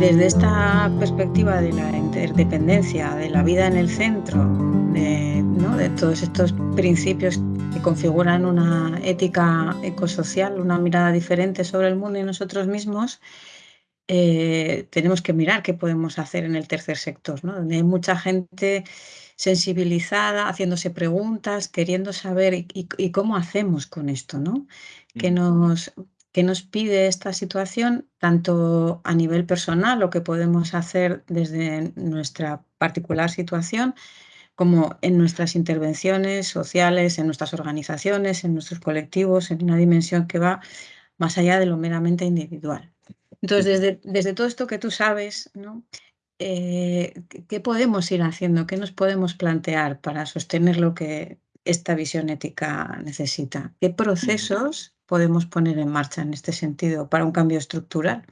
Desde esta perspectiva de la interdependencia, de la vida en el centro, de, de todos estos principios que configuran una ética ecosocial, una mirada diferente sobre el mundo y nosotros mismos, eh, tenemos que mirar qué podemos hacer en el tercer sector, ¿no? donde hay mucha gente sensibilizada, haciéndose preguntas, queriendo saber y, cómo hacemos con esto, ¿no? Que nos ¿Qué nos pide esta situación, tanto a nivel personal, lo que podemos hacer desde nuestra particular situación, como en nuestras intervenciones sociales, en nuestras organizaciones, en nuestros colectivos, en una dimensión que va más allá de lo meramente individual. Entonces, desde, desde todo esto que tú sabes, ¿no? Eh, ¿qué podemos ir haciendo? ¿Qué nos podemos plantear para sostener lo que esta visión ética necesita? ¿Qué procesos podemos poner en marcha en este sentido para un cambio estructural?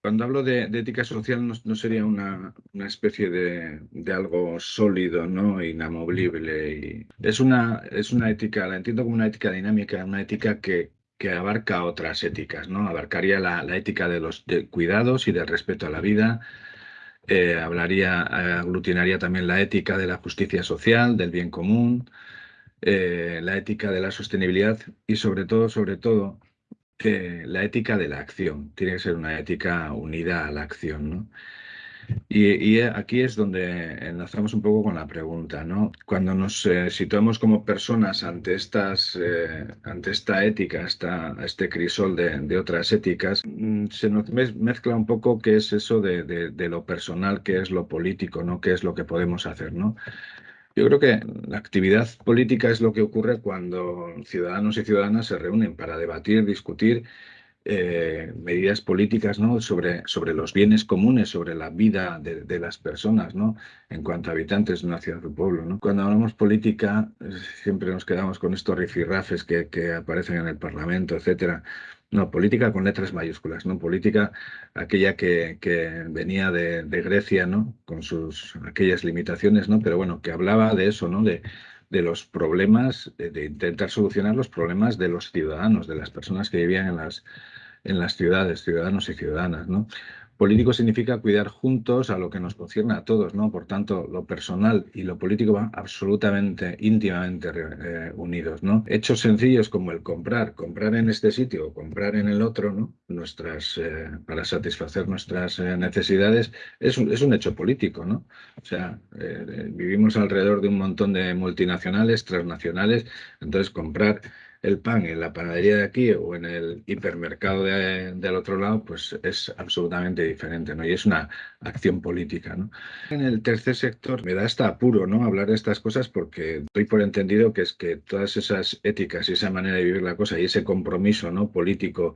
Cuando hablo de, ética social no, sería una, especie de, algo sólido, ¿no? inamovible. Y es, una, es una ética, la entiendo como una ética dinámica, una ética que, que abarca otras éticas, ¿no? Abarcaría la, ética de los cuidados y del respeto a la vida, eh, hablaría, aglutinaría también la ética de la justicia social, del bien común, eh, la ética de la sostenibilidad y sobre todo, sobre todo, que la ética de la acción. Tiene que ser una ética unida a la acción, ¿no? Y, aquí es donde enlazamos un poco con la pregunta, ¿no? Cuando nos eh, situamos como personas ante, estas, eh, ante esta ética, esta, este crisol de, otras éticas, mm, se nos mezcla un poco qué es eso de, de, lo personal, qué es lo político, ¿no? ¿Qué es lo que podemos hacer, ¿no? Yo creo que la actividad política es lo que ocurre cuando ciudadanos y ciudadanas se reúnen para debatir, discutir eh, medidas políticas sobre, los bienes comunes, sobre la vida de, las personas ¿no? en cuanto a habitantes de una ciudad o pueblo. Cuando hablamos política siempre nos quedamos con estos rifirrafes que, que aparecen en el Parlamento, etcétera. No, política con letras mayúsculas, ¿no? Política aquella que, venía de, Grecia, ¿no? Con sus aquellas limitaciones, ¿no? Pero bueno, que hablaba de eso, ¿no? De, de los problemas, de, intentar solucionar los problemas de los ciudadanos, de las personas que vivían en las, en las ciudades, ciudadanos y ciudadanas, ¿no? Político significa cuidar juntos a lo que nos concierne a todos, ¿no? Por tanto, lo personal y lo político van absolutamente, íntimamente eh, unidos, ¿no? Hechos sencillos como el comprar, comprar en este sitio o comprar en el otro, ¿no? Nuestras, eh, para satisfacer nuestras eh, necesidades, es un, es un, hecho político, ¿no? O sea, vivimos alrededor de un montón de multinacionales, transnacionales, entonces comprar el pan en la panadería de aquí o en el hipermercado del otro lado, pues es absolutamente diferente, ¿no? Y es una acción política, ¿no? En el tercer sector me da hasta apuro, ¿no? Hablar de estas cosas porque doy por entendido que es que todas esas éticas y esa manera de vivir la cosa y ese compromiso, ¿no? Político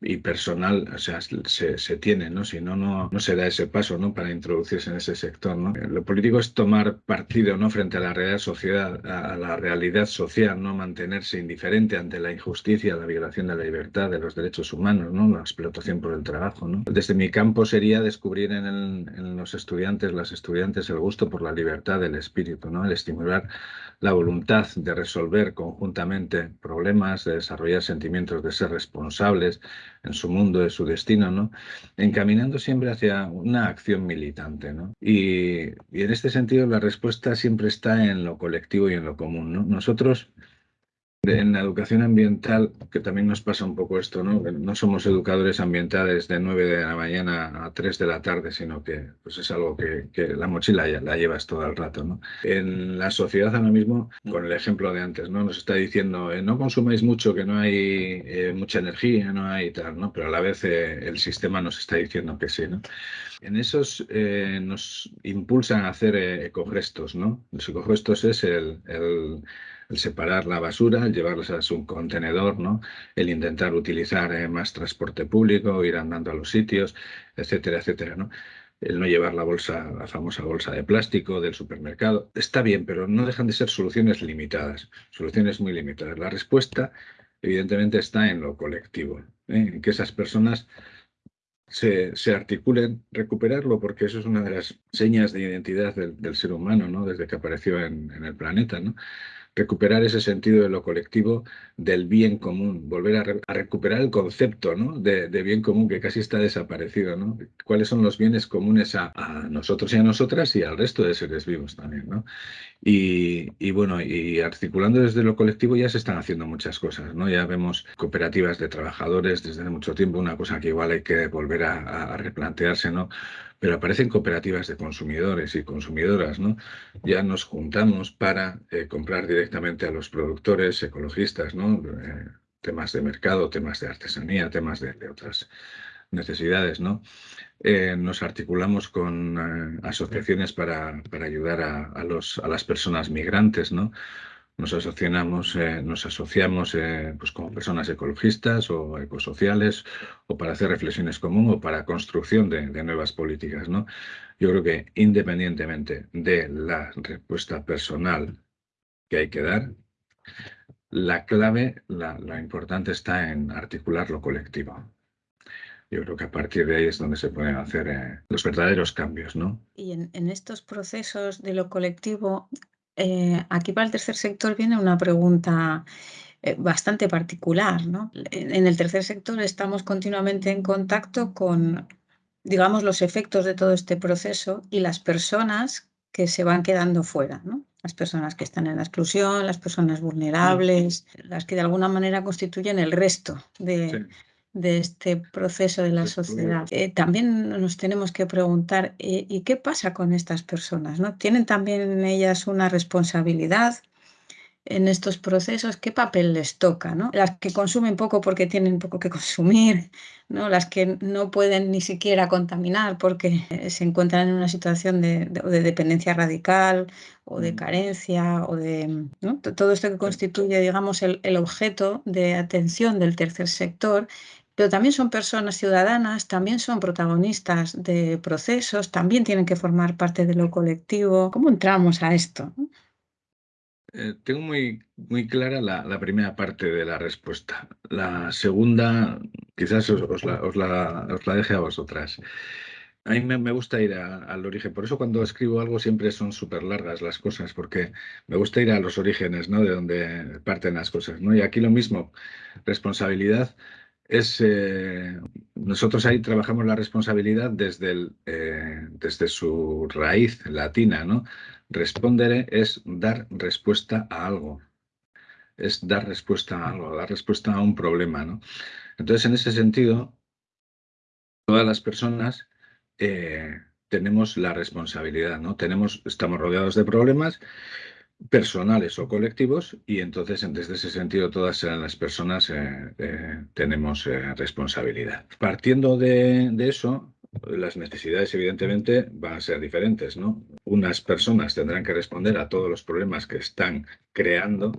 y personal, o sea, se, se tiene, ¿no? Si no, no, no se da ese paso, ¿no? Para introducirse en ese sector, ¿no? Lo político es tomar partido, ¿no? Frente a la realidad sociedad, a la realidad social, ¿no? Mantenerse indiferente ante la injusticia, la violación de la libertad, de los derechos humanos, ¿no? La explotación por el trabajo, ¿no? Desde mi campo sería descubrir en, en los estudiantes, las estudiantes, el gusto por la libertad del espíritu, ¿no? El estimular la voluntad de resolver conjuntamente problemas, de desarrollar sentimientos de ser responsables, en su mundo, de su destino, ¿no? encaminando siempre hacia una acción militante. ¿no? Y, en este sentido la respuesta siempre está en lo colectivo y en lo común. ¿no? Nosotros en la educación ambiental, que también nos pasa un poco esto, ¿no? No somos educadores ambientales de 9 de la mañana a 3 de la tarde, sino que pues es algo que, la mochila ya la llevas todo el rato, ¿no? En la sociedad ahora mismo, con el ejemplo de antes, ¿no? Nos está diciendo, eh, no consumáis mucho, que no hay eh, mucha energía, no hay tal, ¿no? Pero a la vez eh, el sistema nos está diciendo que sí, ¿no? En esos nos impulsan a hacer ecogestos, ¿no? Los ecogestos es el el separar la basura, el llevarlas a su contenedor, ¿no? el intentar utilizar eh, más transporte público, ir andando a los sitios, etcétera, etcétera. ¿no? el no llevar la bolsa, la famosa bolsa de plástico del supermercado. Está bien, pero no dejan de ser soluciones limitadas, soluciones muy limitadas. La respuesta, evidentemente, está en lo colectivo, ¿eh? en que esas personas se, articulen, recuperarlo, porque eso es una de las señas de identidad del, ser humano, ¿no? desde que apareció en, en el planeta. ¿no? Recuperar ese sentido de lo colectivo, del bien común, volver a, recuperar el concepto ¿no? de, bien común que casi está desaparecido. ¿no? ¿Cuáles son los bienes comunes a, nosotros y a nosotras y al resto de seres vivos también? ¿no? Y, bueno, y articulando desde lo colectivo ya se están haciendo muchas cosas. ¿no? Ya vemos cooperativas de trabajadores desde hace mucho tiempo, una cosa que igual hay que volver a, a replantearse, ¿no? Pero aparecen cooperativas de consumidores y consumidoras, ¿no? Ya nos juntamos para eh, comprar directamente a los productores ecologistas, ¿no? Eh, temas de mercado, temas de artesanía, temas de, otras necesidades, ¿no? Eh, nos articulamos con asociaciones para, para ayudar a, a, los, a las personas migrantes, ¿no? Nos asociamos, eh, nos asociamos eh, pues como personas ecologistas o ecosociales o para hacer reflexiones comunes o para construcción de, nuevas políticas. ¿no? Yo creo que independientemente de la respuesta personal que hay que dar, la clave, la, importante está en articular lo colectivo. Yo creo que a partir de ahí es donde se pueden hacer eh, los verdaderos cambios, ¿no? Y en, en, estos procesos de lo colectivo eh, aquí para el tercer sector viene una pregunta eh, bastante particular. ¿no? En el tercer sector estamos continuamente en contacto con, digamos, los efectos de todo este proceso y las personas que se van quedando fuera, ¿no? Las personas que están en la exclusión, las personas vulnerables, las que de alguna manera constituyen el resto de, de este proceso de la sociedad. Eh, también nos tenemos que preguntar, eh, ¿y qué pasa con estas personas? ¿no? ¿Tienen también ellas una responsabilidad en estos procesos? ¿Qué papel les toca? ¿no? Las que consumen poco porque tienen poco que consumir, ¿no? las que no pueden ni siquiera contaminar porque eh, se encuentran en una situación de, dependencia radical o de mm. carencia o de todo esto que constituye, digamos, el, el objeto de atención del tercer sector pero también son personas ciudadanas, también son protagonistas de procesos, también tienen que formar parte de lo colectivo. ¿Cómo entramos a esto? Eh, tengo muy, muy clara la, primera parte de la respuesta. La segunda, quizás os, la, deje a vosotras. A mí me, gusta ir al origen, por eso cuando escribo algo siempre son súper largas las cosas, porque me gusta ir a los orígenes, ¿no? De donde parten las cosas, ¿no? Y aquí lo mismo, responsabilidad es, eh, nosotros ahí trabajamos la responsabilidad desde, eh, desde su raíz latina, ¿no? Responder es dar respuesta a algo, es dar respuesta a algo, dar respuesta a un problema, ¿no? Entonces, en ese sentido, todas las personas eh, tenemos la responsabilidad, ¿no? Tenemos, estamos rodeados de problemas personales o colectivos y entonces desde ese sentido todas las personas eh, eh, tenemos eh, responsabilidad. Partiendo de, eso, las necesidades evidentemente van a ser diferentes, ¿no? Unas personas tendrán que responder a todos los problemas que están creando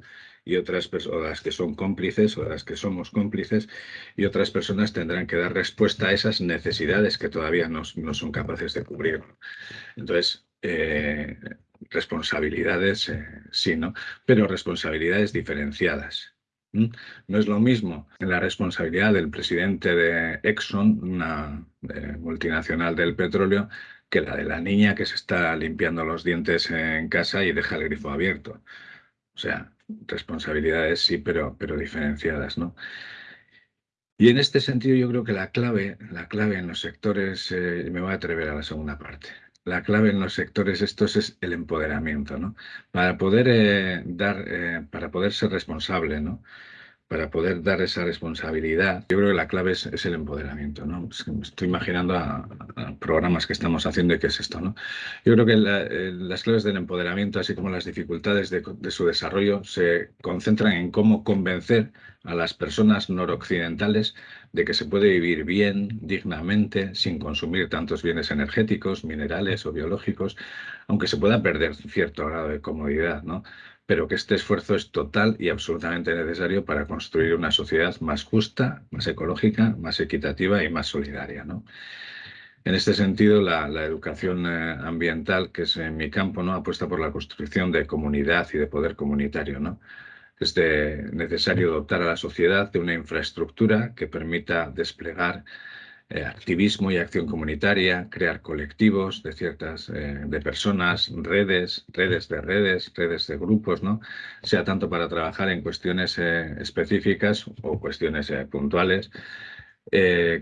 y otras personas que son cómplices o las que somos cómplices y otras personas tendrán que dar respuesta a esas necesidades que todavía no, son capaces de cubrir. Entonces, responsabilidades, eh, sí, ¿no? Pero responsabilidades diferenciadas. No es lo mismo la responsabilidad del presidente de Exxon, una eh, multinacional del petróleo, que la de la niña que se está limpiando los dientes en casa y deja el grifo abierto. O sea, responsabilidades sí, pero, pero diferenciadas, ¿no? Y en este sentido yo creo que la clave, la clave en los sectores, eh, me voy a atrever a la segunda parte, la clave en los sectores estos es el empoderamiento, ¿no? Para poder eh, dar, eh, para poder ser responsable, ¿no? Para poder dar esa responsabilidad, yo creo que la clave es, el empoderamiento, ¿no? estoy imaginando programas que estamos haciendo y qué es esto, ¿no? Yo creo que eh, las claves del empoderamiento, así como las dificultades de, de su desarrollo, se concentran en cómo convencer a las personas noroccidentales de que se puede vivir bien, dignamente, sin consumir tantos bienes energéticos, minerales o biológicos, aunque se pueda perder cierto grado de comodidad, ¿no? Pero que este esfuerzo es total y absolutamente necesario para construir una sociedad más justa, más ecológica, más equitativa y más solidaria. ¿no? En este sentido, la, educación eh, ambiental, que es en mi campo, ¿no? apuesta por la construcción de comunidad y de poder comunitario. ¿no? es necesario dotar a la sociedad de una infraestructura que permita desplegar eh, activismo y acción comunitaria, crear colectivos de ciertas eh, de personas, redes, redes de redes, redes de grupos, ¿no? Sea tanto para trabajar en cuestiones eh, específicas o cuestiones puntuales,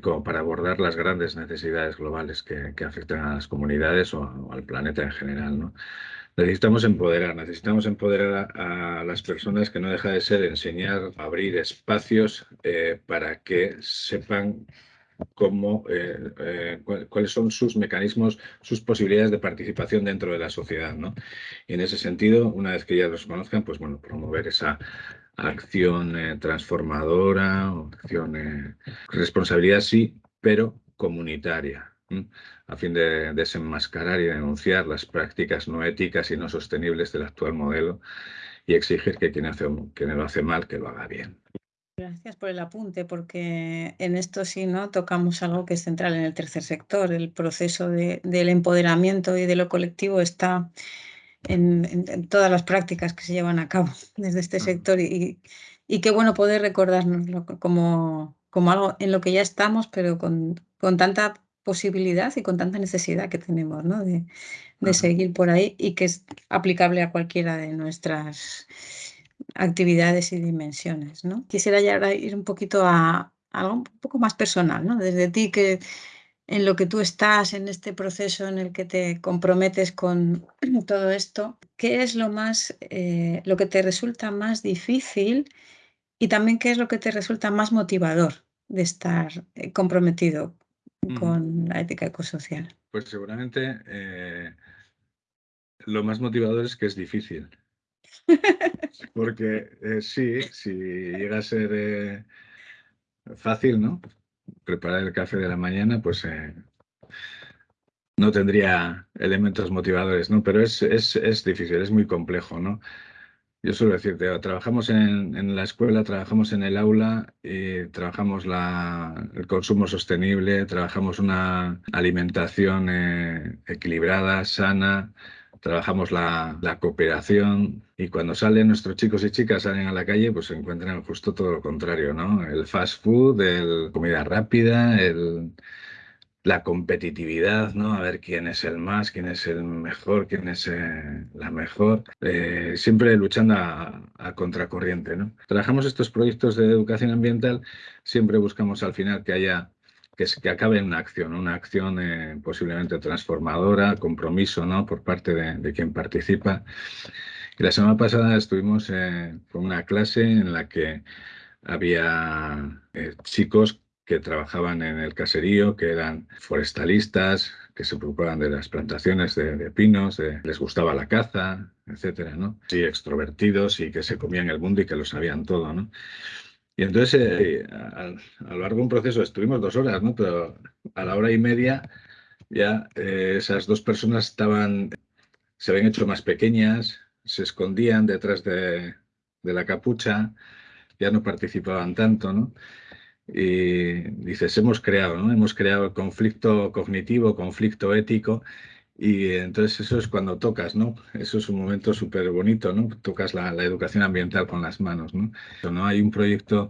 como para abordar las grandes necesidades globales que, afectan a las comunidades o, al planeta en general. Necesitamos empoderar, necesitamos empoderar a, las personas que no deja de ser enseñar, abrir espacios para que sepan cómo, eh, eh, cuáles son sus mecanismos, sus posibilidades de participación dentro de la sociedad. ¿no? Y en ese sentido, una vez que ya los conozcan, pues bueno, promover esa acción eh, transformadora, responsabilidad sí, pero comunitaria, a fin de desenmascarar y denunciar las prácticas no éticas y no sostenibles del actual modelo y exigir que quien, quien lo hace mal, que lo haga bien. Gracias por el apunte, porque en esto sí no tocamos algo que es central en el tercer sector. El proceso del empoderamiento y de lo colectivo está en, todas las prácticas que se llevan a cabo desde este sector y, qué bueno poder recordarnos como, como algo en lo que ya estamos, pero con, con tanta posibilidad y con tanta necesidad que tenemos ¿no? de, de seguir por ahí y que es aplicable a cualquiera de nuestras actividades y dimensiones. ¿no? Quisiera ya ir un poquito a, algo un poco más personal, ¿no? desde ti que en lo que tú estás, en este proceso en el que te comprometes con todo esto, ¿qué es lo más, eh, lo que te resulta más difícil y también qué es lo que te resulta más motivador de estar eh, comprometido mm. con la ética ecosocial? Pues seguramente eh, lo más motivador es que es difícil. Porque eh, sí, si llega a ser eh, fácil, ¿no? Preparar el café de la mañana, pues eh, no tendría elementos motivadores, ¿no? Pero es, es, es, difícil, es muy complejo, ¿no? Yo suelo decirte, trabajamos en, en, la escuela, trabajamos en el aula, y trabajamos la, el consumo sostenible, trabajamos una alimentación equilibrada, sana, trabajamos la, cooperación y cuando salen nuestros chicos y chicas, salen a la calle, pues se encuentran justo todo lo contrario, ¿no? El fast food, el comida rápida, el, la competitividad, ¿no? A ver quién es el más, quién es el mejor, quién es eh, la mejor, eh, siempre luchando a, a, contracorriente, ¿no? Trabajamos estos proyectos de educación ambiental, siempre buscamos al final que haya que, acabe en una acción, una acción eh, posiblemente transformadora, compromiso ¿no? por parte de, quien participa. Y la semana pasada estuvimos eh, con una clase en la que había eh, chicos que trabajaban en el caserío, que eran forestalistas, que se preocupaban de las plantaciones de, pinos, les gustaba la caza, etcétera, ¿no? Sí, extrovertidos y que se comían el mundo y que lo sabían todo, ¿no? Y entonces, eh, a, lo largo de un proceso, estuvimos dos horas, ¿no? Pero a la hora y media ya eh, esas dos personas estaban, se habían hecho más pequeñas, se escondían detrás de, de la capucha, ya no participaban tanto, ¿no? Y dices, hemos creado, ¿no? Hemos creado conflicto cognitivo, conflicto ético, y entonces eso es cuando tocas, ¿no? Eso es un momento súper bonito, ¿no? Tocas la, educación ambiental con las manos, ¿no? ¿no? Hay un proyecto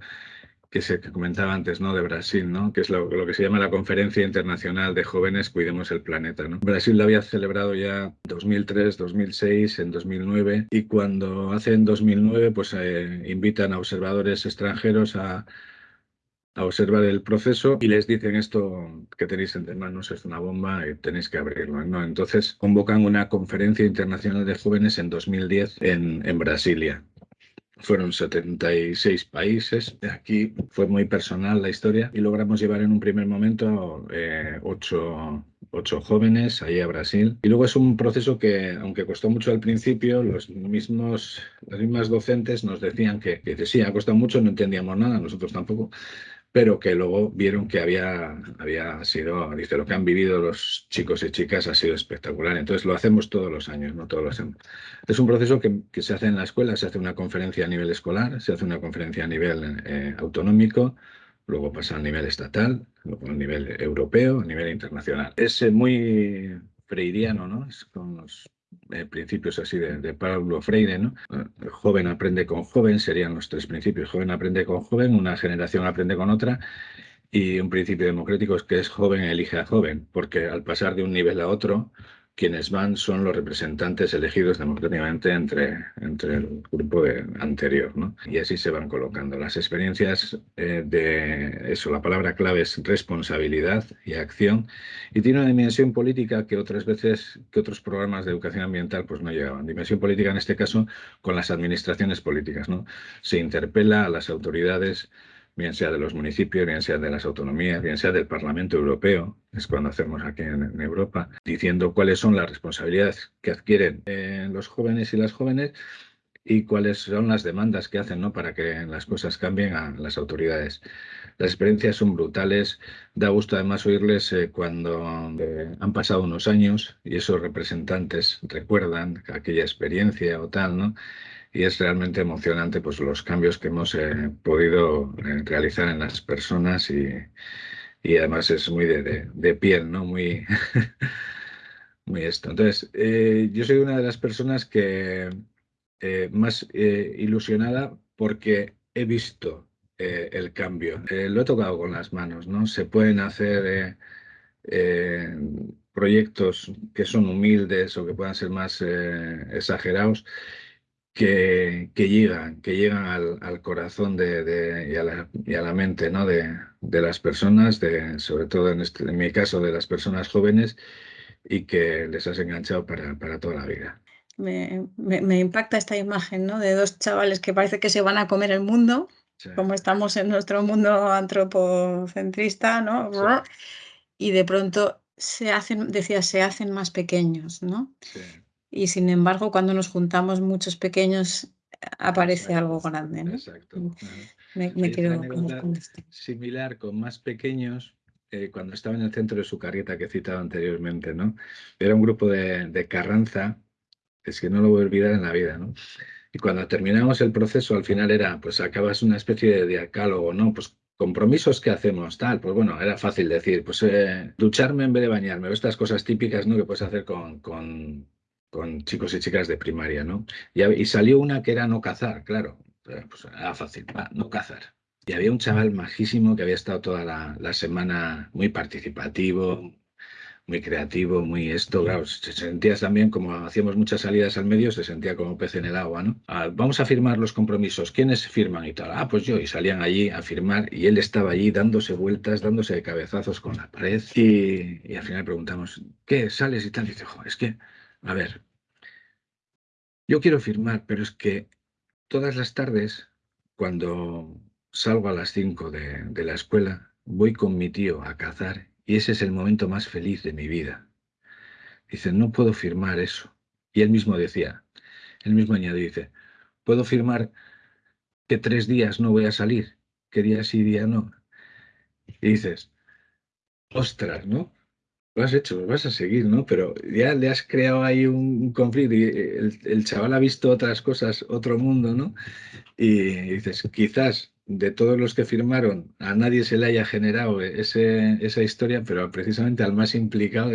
que se comentaba antes, ¿no? De Brasil, ¿no? Que es lo, que se llama la Conferencia Internacional de Jóvenes Cuidemos el Planeta, ¿no? Brasil lo había celebrado ya 2003, 2006, en 2009 y cuando hace en 2009 pues eh, invitan a observadores extranjeros a a observar el proceso y les dicen esto que tenéis entre manos es una bomba y tenéis que abrirlo. ¿no? Entonces convocan una conferencia internacional de jóvenes en 2010 en, en Brasilia. Fueron 76 países. Aquí fue muy personal la historia y logramos llevar en un primer momento eh, ocho, jóvenes ahí a Brasil. Y luego es un proceso que, aunque costó mucho al principio, los mismos, las mismas docentes nos decían que, que sí, ha costado mucho, no entendíamos nada, nosotros tampoco, pero que luego vieron que había, había sido, dice, lo que han vivido los chicos y chicas ha sido espectacular. Entonces lo hacemos todos los años, no todos los años. Es un proceso que, que, se hace en la escuela, se hace una conferencia a nivel escolar, se hace una conferencia a nivel eh, autonómico, luego pasa a nivel estatal, luego a nivel europeo, a nivel internacional. Es eh, muy freiriano, ¿no? Es con los eh, principios así de, Pablo Freire, ¿no? El joven aprende con joven, serían los tres principios. Joven aprende con joven, una generación aprende con otra Y un principio democrático es que es joven elige a joven, porque al pasar de un nivel a otro, quienes van son los representantes elegidos democráticamente entre, entre el grupo anterior, ¿no? Y así se van colocando. Las experiencias eh, de eso, la palabra clave es responsabilidad y acción, y tiene una dimensión política que otras veces, que otros programas de educación ambiental pues no llegaban. Dimensión política en este caso con las administraciones políticas, ¿no? Se interpela a las autoridades bien sea de los municipios, bien sea de las autonomías, bien sea del Parlamento Europeo, es cuando hacemos aquí en, Europa, diciendo cuáles son las responsabilidades que adquieren eh, los jóvenes y las jóvenes y cuáles son las demandas que hacen ¿no? para que las cosas cambien a las autoridades. Las experiencias son brutales, da gusto además oírles eh, cuando eh, han pasado unos años y esos representantes recuerdan aquella experiencia o tal, ¿no? Y es realmente emocionante pues, los cambios que hemos eh, podido eh, realizar en las personas y, además es muy de, piel, ¿no? Muy, muy esto. Entonces, eh, yo soy una de las personas que más ilusionada porque he visto el cambio. lo he tocado con las manos, ¿no? Se pueden hacer proyectos que son humildes o que puedan ser más exagerados que, llegan, que llegan al, corazón de, y, a la, y, a la, mente ¿no? de, las personas, de, sobre todo en, este, en mi caso de las personas jóvenes, y que les has enganchado para, para toda la vida. Me, me, impacta esta imagen ¿no? de dos chavales que parece que se van a comer el mundo, como estamos en nuestro mundo antropocentrista, ¿no? Y de pronto se hacen, decía, se hacen más pequeños, ¿no? Sí y sin embargo cuando nos juntamos muchos pequeños aparece algo grande. ¿no? Exacto. Mm, me, quiero Similar con más pequeños, eh, cuando estaba en el centro de su carreta que he citado anteriormente, ¿no? Era un grupo de, Carranza, es que no lo voy a olvidar en la vida, ¿no? Y cuando terminamos el proceso, al final era, pues acabas una especie de diacálogo, ¿no? Pues compromisos que hacemos, tal, pues bueno, era fácil decir, pues eh, ducharme en vez de bañarme, estas cosas típicas, ¿no? Que puedes hacer con, con con chicos y chicas de primaria, ¿no? Y, salió una que era no cazar, claro, pues era fácil, no cazar. Y había un chaval majísimo que había estado toda la, semana muy participativo, muy creativo, muy esto, claro, se sentía también como hacíamos muchas salidas al medio, se sentía como pez en el agua, ¿no? Ah, vamos a firmar los compromisos, ¿quiénes firman y tal? Ah, pues yo, y salían allí a firmar y él estaba allí dándose vueltas, dándose de cabezazos con la pared y, y al final preguntamos, ¿qué? ¿Sales y tal? Y dice, es que a ver, yo quiero firmar, pero es que todas las tardes, cuando salgo a las 5 de, la escuela, voy con mi tío a cazar y ese es el momento más feliz de mi vida. Dice, no puedo firmar eso. Y él mismo decía, él mismo añadió, dice, puedo firmar que tres días no voy a salir, que día sí, día no. Y dices, ostras, ¿no? Lo has hecho, lo vas a seguir, ¿no? Pero ya le has creado ahí un, conflicto y el, chaval ha visto otras cosas, otro mundo, ¿no? Y dices, quizás de todos los que firmaron a nadie se le haya generado ese, esa historia, pero precisamente al más implicado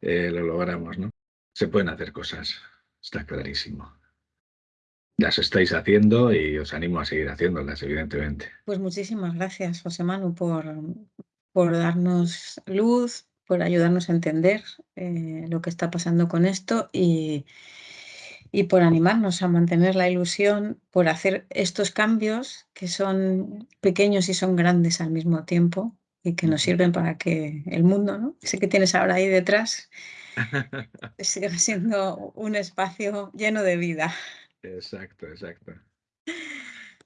eh, lo logramos, ¿no? Se pueden hacer cosas, está clarísimo. Las estáis haciendo y os animo a seguir haciéndolas, evidentemente. Pues muchísimas gracias, José Manu, por, por darnos luz, por ayudarnos a entender eh, lo que está pasando con esto y, y, por animarnos a mantener la ilusión, por hacer estos cambios que son pequeños y son grandes al mismo tiempo y que nos sirven para que el mundo, ¿no? ese que tienes ahora ahí detrás, siga siendo un espacio lleno de vida. Exacto, exacto.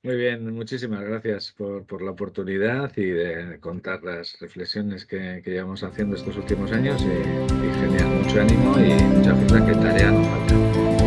Muy bien, muchísimas gracias por, la oportunidad y de contar las reflexiones que, llevamos haciendo estos últimos años y, y genial, mucho ánimo y mucha fuerza que tarea nos falta.